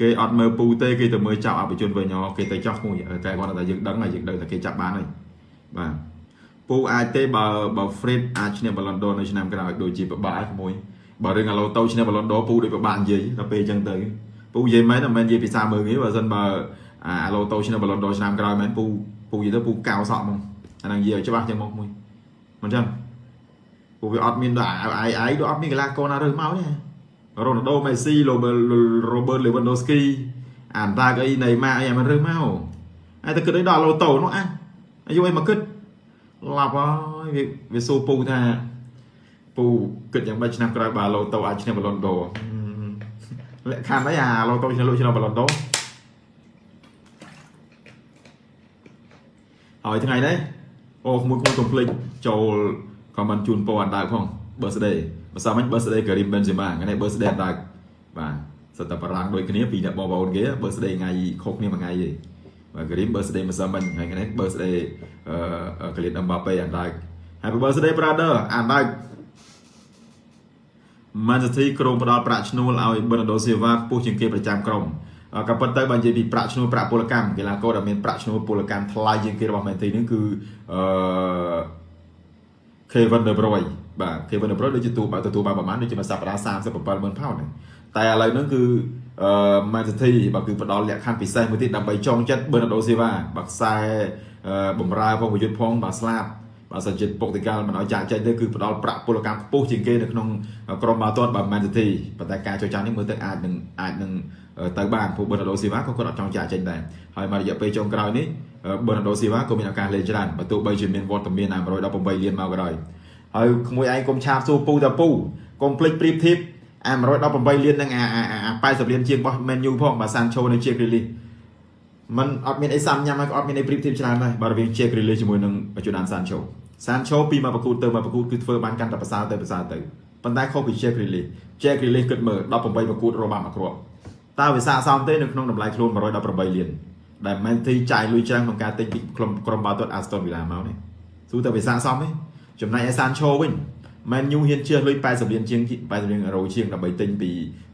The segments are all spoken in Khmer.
គេអត់មើលពូទេគេទៅមើលចាប់អភិជនវិញអូគេទៅចោះមួយតែគាត់ថាយើងដឹងហើយយើងដឹងថាគេចាប់បានហើយបាទពូអាចទេបើបើ Fred អាចឈ្នះ Ballon d'Or នៅឆ្នាំក្រោយដូចជាពិបាកមួយបើរឿងអាឡូតូឈ្នះ Ballon d'Or ពូដូចពិបាកនិយាយដល់ពេលអញ្ចឹងទៅពូនិយាយមែនតែមិននិយាយភាសាមើលទេបើមិនបើអាឡូតូឈ្នះ Ballon d'Or ឆ្នាំក្រោយមែនពូពូនិយាយទៅពូកៅសក់ហ្មងអាហ្នឹងនិយាយឲ្យច្បាស់ចឹងមកមួយមិនចឹងពូវាអត់មានដល់អាយអាយដូចអត់មានកីឡាករណារើសមកទេ រ៉ូណាល់ដូមេស៊ីរ៉ូបឺរ៉ូបឺលេវ៉ាន់ដូស្គីអានតាកអីណេម៉ាអីអាមិនរើសមកហើយតែគិតអីដល់ឡូតូនោះអាអាយុអីមកគិតឡាប់ហើយវាវាសួរពូថាពូគិតយ៉ាងម៉េចឆ្នាំក្រោយបើឡូតូអាចឈ្នះបឡុនដូលក្ខខណ្ឌអីអាឡូតូឈ្នះលុយឈ្នះបឡុនដូហើយថ្ងៃនេះអូមួយខ្ញុំកុំភ្លេចចូល comment ជូនពរអណ្ដើកផង birthday បើសាមិញ birthday Karim Benzema ថ្ងៃនេះ birthday អណ្ដើកបាទសិតតែបារាំងដូចគ្នាពីអ្នកបងប្អូនគេ birthday ថ្ងៃខុសគ្នាមួយថ្ងៃទេបាទ Karim birthday ម្សិលមិញថ្ងៃនេះ birthday អឺ Kylian Mbappe អណ្ដើក Happy birthday brother អណ្ដើក Man City ក្រុមផ្ដល់ប្រាក់ឈ្នួលឲ្យ Bernardo Silva ខ្ពស់ជាងគេប្រចាំក្រុមក៏ប៉ុន្តែបើនិយាយពីប្រាក់ឈ្នួលប្រាក់ពលកម្មកីឡាករដែលមានប្រាក់ឈ្នួលពលកម្មថ្លៃជាងគេរបស់ Man City នេះគឺអឺ Kevin De Bruyne បាទ Kevin De Bruyne ដូចជាទូបើទទួលបានប្រហែលដូចជាមួយសប្តាហ៍370000ផោនតែឥឡូវហ្នឹងគឺអឺ Man City បើគឺផ្ដល់លក្ខខណ្ឌពិសេសមួយទៀតដើម្បីចងចិត្ត Bernardo Silva បើខ្សែបំរើផងប្រយុទ្ធផងបើស្លាប់បើសិនជាពុកតិកាលមិនឲ្យចាក់ចែកទៅគឺផ្ដល់ប្រាក់ពលកម្មខ្ពស់ជាងគេនៅក្នុងក្រុមបាល់ទាត់បើ Man City ប៉ុន្តែការចរចានេះមើលទៅអាចនឹងអាចនឹងទៅបានព្រោះ Bernardo Silva ក៏គាត់អត់ចង់ចាក់ចេញដែរហើយមករយៈពេលចុងក្រោយនេះ Bernardo Silva ក៏មានឱកាសលេងច្រើនបើទោះបីជាមានវត្តមាន118លានមកក៏ដោយ ហើយក្មួយឯងកុំឆាបសួរពូតាពូកុំភ្លេចប្រៀបធៀបអា118លាននឹងអា80លានជាងរបស់ Man U ផងបើ Sancho នៅជា Grealish มันអត់មានអីសាំញ៉ាំហើយក៏អត់មានអីប្រៀបធៀបច្រើនដែរបើរវាង Jack Grealish ជាមួយនឹង Jordan Sancho Sancho ពីមកប្រកួតទៅមកប្រកួតគឺធ្វើបានកាន់តែប្រសើរទៅប្រសើរទៅប៉ុន្តែខុសពី Jack Grealish Jack Grealish គិតមើល18ប្រកួតរកបានមួយគ្រាប់តើវាស័ក្តិសមទេនៅក្នុងតម្លៃខ្លួន118លានដែល Man City ចាយលុយច្រើនក្នុងការទិញពីក្រុមក្រុមបាល់ទាត់ Aston Villa មកនេះទោះតែវាស័ក្តិសមទេ ចំណែកឯ Sancho វិញ Man U ហ៊ានជឿលុយ80លានជាង80លានអឺរ៉ូជាងដើម្បីទិញពី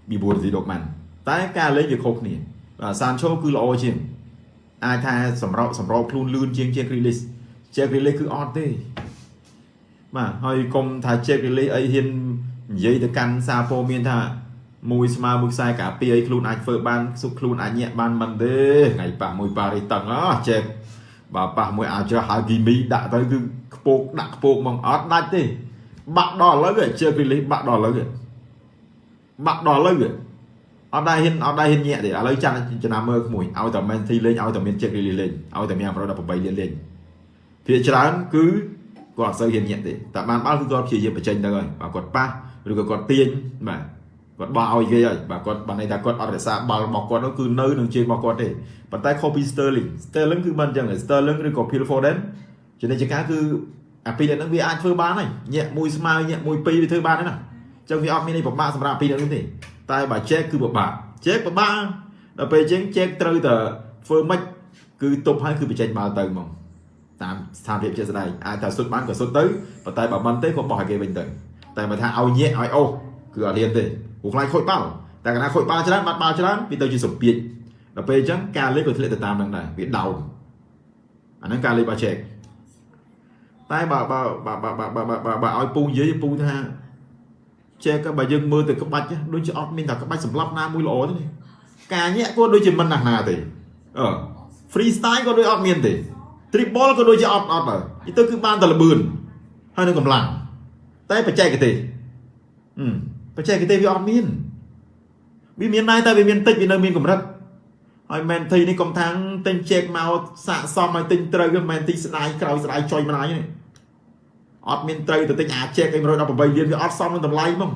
ពី Borussia Dortmund តែការលេងវាខុសគ្នាបាទ Sancho គឺល្អជាងអាចថាសម្រោសម្រោខ្លួនលឿនជាងជាង Grealish ជាង Grealish គឺអត់ទេបាទហើយកុំថាជាង Grealish អីហ៊ាននិយាយទៅកាន់សារព័ត៌មានថាមួយស្មើមួយខ្សែការពារឲ្យខ្លួនអាចធ្វើបានសុខខ្លួនអាចញាក់បានមិនទេថ្ងៃប៉ះមួយប៉ារីតឹងអស់ចេះ បើប៉ះមួយអាចហៅគីមីដាក់ទៅគឺខ្ពកដាក់ខ្ពកមកអត់ដាច់ទេ បាក់ដល់ឥឡូវជើគ្រីលីបាក់ដល់ឥឡូវបាក់ដល់ឥឡូវអត់ដែរហ៊ានអត់ដែរហ៊ានញាក់ទេឥឡូវចាំចំណាំមើលក្មួយឲ្យតែមែនទីលេងឲ្យតែមានជើគ្រីលីលេងឲ្យតែមាន118លានលេងភាគច្រើនគឺគាត់អត់សូវហ៊ានញាក់ទេតែបានបាល់គឺគាត់ព្យាយាមបញ្ចេញទៅហើយបើគាត់ប៉ះឬក៏គាត់ទាញបាទ គាត់បោះឲ្យគេហើយបាទគាត់បានន័យថាគាត់អត់រក្សាបាល់របស់គាត់នោះគឺនៅនឹងជើងរបស់គាត់ទេប៉ុន្តែ copy Sterling Sterling គឺមិនអញ្ចឹង Sterling ឬក៏ Phil Foden ជានិច្ចការគឺអាពីរនាក់ហ្នឹងវាអាចធ្វើបានហើយញាក់មួយស្មើញាក់មួយពីរវាធ្វើបានហើយណាអញ្ចឹងវាអត់មានអីពិបាកសម្រាប់ពីរនាក់ហ្នឹងទេតែបើ check គឺពិបាក check ពិបាកដល់ពេលអញ្ចឹង check ត្រូវតែធ្វើម៉េចគឺទប់ហើយគឺបញ្ចេញបាល់ទៅហ្មងតាមស្ថានភាពជាក់ស្ដែងអាចថាសុទ្ធបានក៏សុទ្ធទៅប៉ុន្តែបើមិនទេក៏បោះឲ្យគេវិញទៅតែបើថាឲ្យញាក់ឲ្យអូសគឺអត់ហ៊ានទេ ព្រោះខ្លាចខូចបាល់តែកាលណាខូចបាល់ច្រើនបាត់បាល់ច្រើនវាទៅជាសម្ពាធដល់ពេលអញ្ចឹងការលេងក៏ធ្លាក់ទៅតាមនឹងដែរវាដោនអាហ្នឹងការលេងរបស់ check តែបើបើបើបើបើបើបើឲ្យពូនិយាយពូថាចេះក៏បើយើងមើលទៅក្បាច់ដូចជាអត់មានតែក្បាច់សម្លាប់ណាមួយល្អទេការញាក់ក៏ដូចជាមិនណាស់ណាទេអឺ free style ក៏ដូចអត់មានទេ triple ក៏ដូចជាអត់អត់ដែរទៅគឺបានតែលបឿនហើយនឹងកម្លាំងតែបច្ចេកទេសអឺ បច្ចេកទេសវាអត់មានវាមានដែរតែវាមានតិចវានៅមានកម្រិតហើយមែនទីនេះកុំថាំងទិញជែកមកសាកសមឲ្យទិញត្រូវវាមែនទីស្ដាយក្រោយស្ដាយចុយម្ដាយនេះអត់មានត្រូវទៅទិញអាជែកឲ្យ118លានវាអត់សមនឹងតម្លៃហ្មង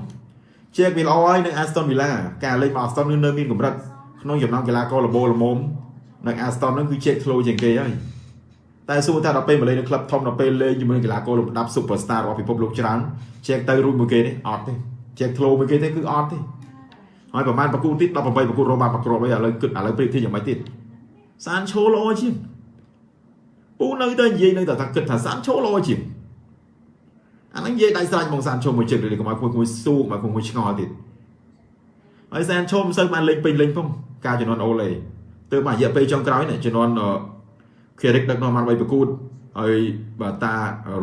ជែកវាល្អហើយនឹង Aston Villa ការលេងមក Aston នៅមានកម្រិតក្នុងចំណោមកីឡាករល្បូលល្មមនៅ Aston ហ្នឹងគឺជែកធ្លោជាងគេហើយតែសួរថាដល់ពេលមកលេងនៅក្លឹបធំដល់ពេលលេងជាមួយកីឡាករលំដាប់ Superstar របស់ពិភពលោកច្រើនជែកទៅរួចមួយគេនេះអត់ទេ ជែកធ្លោមួយគេទេគឺអត់ទេហើយប្រហែលប្រគូទៀត18ប្រគូរកបានប្រក្រប់អីឥឡូវគិតឥឡូវព្រៀបធៀបយ៉ាងម៉េចទៀតសានឈោល្អជាងពូនៅតែនិយាយនៅតែថាគិតថាសានឈោល្អជាងអាហ្នឹងនិយាយដៃស្រាច់មកសានឈោមួយជើងឬកុំឲ្យមួយមួយស៊ូមកមួយឆ្ងល់ទៀតហើយសានឈោមិនសូវបានលេងពេញលេងផងការជំនាន់អូឡេទើបមករយៈពេលចុងក្រោយនេះជំនាន់ខេរិកដឹកនាំបានបីប្រកួតហើយបាទតា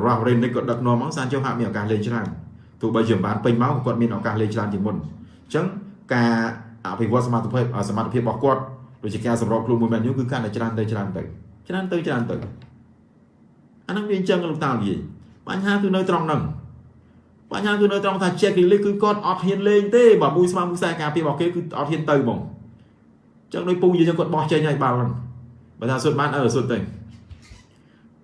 រ៉ាស់រ៉េនិកក៏ដឹកនាំមកសានជុំហាក់មានឱកាសលេងច្រើន ទោះបីជាបានពេញមកគាត់មានឱកាសលេងច្រើនជាងមុនអញ្ចឹងការអភិវឌ្ឍសមត្ថភាពសមត្ថភាពរបស់គាត់ដូចជាការសម្របខ្លួនមួយមែនយូគឺកាន់តែច្រើនទៅច្រើនទៅច្រើនទៅច្រើនទៅអាហ្នឹងវាអញ្ចឹងលោកតានិយាយបញ្ហាគឺនៅត្រង់ហ្នឹងបញ្ហាគឺនៅត្រង់ថា check release គឺគាត់អត់ហ៊ានលេងទេបើមួយស្មើមួយខ្សែការពាររបស់គេគឺអត់ហ៊ានទៅហ្មងអញ្ចឹងដោយពូនិយាយចឹងគាត់បោះចេញឲ្យបាល់ហ្នឹងបើថាសុទ្ធបានអឺសុទ្ធទៅ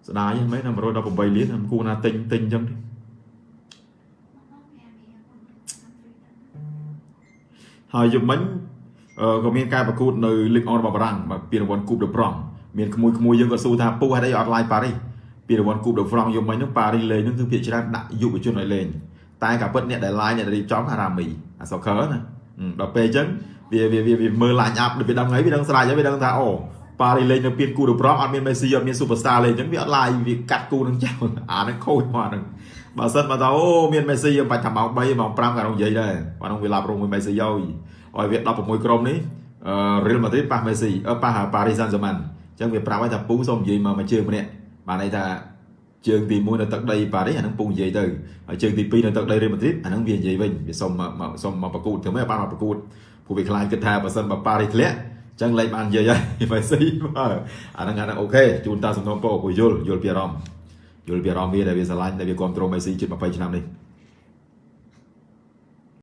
ស្ដាយហ្នឹងមែនតែ118លានខ្ញុំគួរណាទិញទិញអញ្ចឹងទេ ហើយយប់មិញអឺក៏មានការប្រកួតនៅលីកអនរបស់បារាំងបាទពានរង្វាន់គូបដឺប្រង់មានក្មួយក្មួយយើងក៏សួរថាពូហេតុអីអត់ឡាយប៉ារីសពានរង្វាន់គូបដឺប្រង់យប់មិញហ្នឹងប៉ារីសលេងហ្នឹងគឺភាគច្រើនដាក់យុវជនឲ្យលេងតែការពិតអ្នកដែលឡាយអ្នកដែលរៀបចំអារ៉ាមីអាសូខឺណាដល់ពេលអញ្ចឹងវាវាវាមើល line up វាដឹងហើយវាដឹងស្រាច់ហើយវាដឹងថាអូប៉ារីលេងនៅពានគូដឺប្រង់អត់មានមេស៊ីអត់មាន superstar លេងអញ្ចឹងវាអត់ឡាយវាកាត់គូនឹងចោលអាហ្នឹងខូចមកហ្នឹង បើសិនមកថាអូមានមេស៊ីបាច់ថាម៉ោង3ម៉ោង5ក៏នឹងនិយាយដែរបើហ្នឹងវាឡាប់រងមួយមេស៊ីហើយឲ្យវា16ក្រុមនេះអឺ Real Madrid ប៉ះ Messi អឺប៉ះ Paris Saint-Germain អញ្ចឹងវាប្រាប់ឲ្យថាពូសូមនិយាយមកមួយជើងម្នាក់បានន័យថាជើងទី1នៅទឹកដីប៉ារីសអាហ្នឹងពូនិយាយទៅហើយជើងទី2នៅទឹកដីរ៉េម៉ាឌ្រីតអាហ្នឹងវានិយាយវិញវាសុំមកសុំមកប្រកួតធ្វើម៉េចបានមកប្រកួតពួកវាខ្លាចគិតថាបើសិនបើប៉ារីសធ្លាក់អញ្ចឹងលេខបាននិយាយហើយម៉េស៊ីបាទអាហ្នឹងអាហ្នឹងអូខេជូនតាសំណូមពរពូយល់យល់ពីអារម្មណ៍ យល់ពីអារម្មណ៍វាដែលវាស្រឡាញ់ដែលវាគ្រប់គ្រងមេស៊ីជិត20ឆ្នាំនេះ